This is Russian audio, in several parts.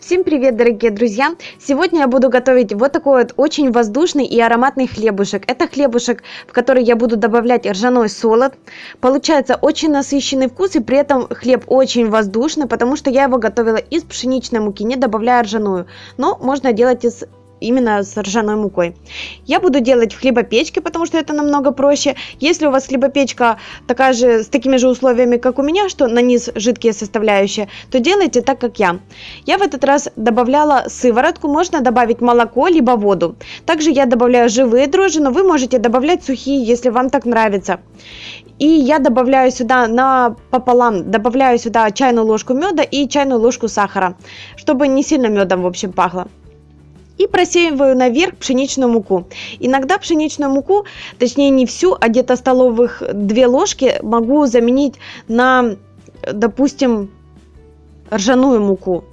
Всем привет, дорогие друзья! Сегодня я буду готовить вот такой вот очень воздушный и ароматный хлебушек. Это хлебушек, в который я буду добавлять ржаной солод. Получается очень насыщенный вкус и при этом хлеб очень воздушный, потому что я его готовила из пшеничной муки, не добавляя ржаную. Но можно делать из именно с ржаной мукой. Я буду делать в хлебопечке, потому что это намного проще. Если у вас хлебопечка такая же, с такими же условиями, как у меня, что на низ жидкие составляющие, то делайте так, как я. Я в этот раз добавляла сыворотку, можно добавить молоко, либо воду. Также я добавляю живые дрожжи, но вы можете добавлять сухие, если вам так нравится. И я добавляю сюда на пополам, добавляю сюда чайную ложку меда и чайную ложку сахара, чтобы не сильно медом, в общем, пахло и просеиваю наверх пшеничную муку. Иногда пшеничную муку, точнее не всю, а где-то столовых 2 ложки могу заменить на, допустим, ржаную муку.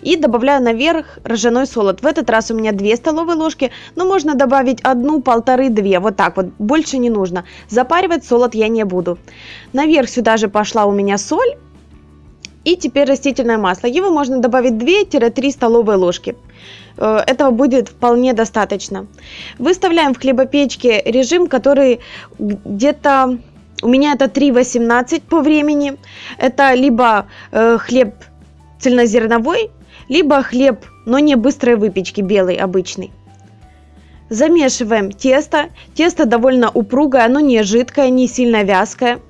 И добавляю наверх ржаной солод. В этот раз у меня 2 столовые ложки, но можно добавить одну, полторы, две. Вот так вот, больше не нужно. Запаривать солод я не буду. Наверх сюда же пошла у меня соль и теперь растительное масло. Его можно добавить 2-3 столовые ложки. Э, этого будет вполне достаточно. Выставляем в хлебопечке режим, который где-то... У меня это 3.18 по времени. Это либо э, хлеб цельнозерновой, либо хлеб, но не быстрой выпечки, белый, обычный. Замешиваем тесто. Тесто довольно упругое, оно не жидкое, не сильно вязкое.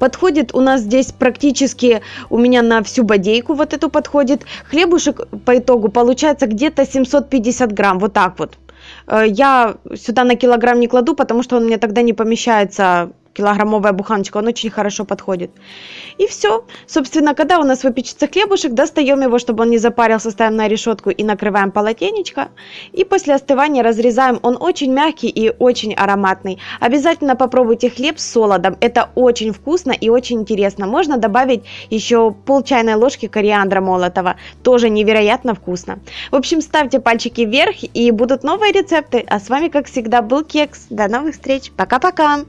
Подходит у нас здесь практически у меня на всю бодейку вот эту подходит. Хлебушек по итогу получается где-то 750 грамм, вот так вот. Э, я сюда на килограмм не кладу, потому что он мне тогда не помещается килограммовая буханочка, он очень хорошо подходит. И все. Собственно, когда у нас выпечется хлебушек, достаем его, чтобы он не запарился, ставим на решетку и накрываем полотенечко. И после остывания разрезаем. Он очень мягкий и очень ароматный. Обязательно попробуйте хлеб с солодом. Это очень вкусно и очень интересно. Можно добавить еще пол чайной ложки кориандра молотого. Тоже невероятно вкусно. В общем, ставьте пальчики вверх и будут новые рецепты. А с вами, как всегда, был Кекс. До новых встреч. Пока-пока.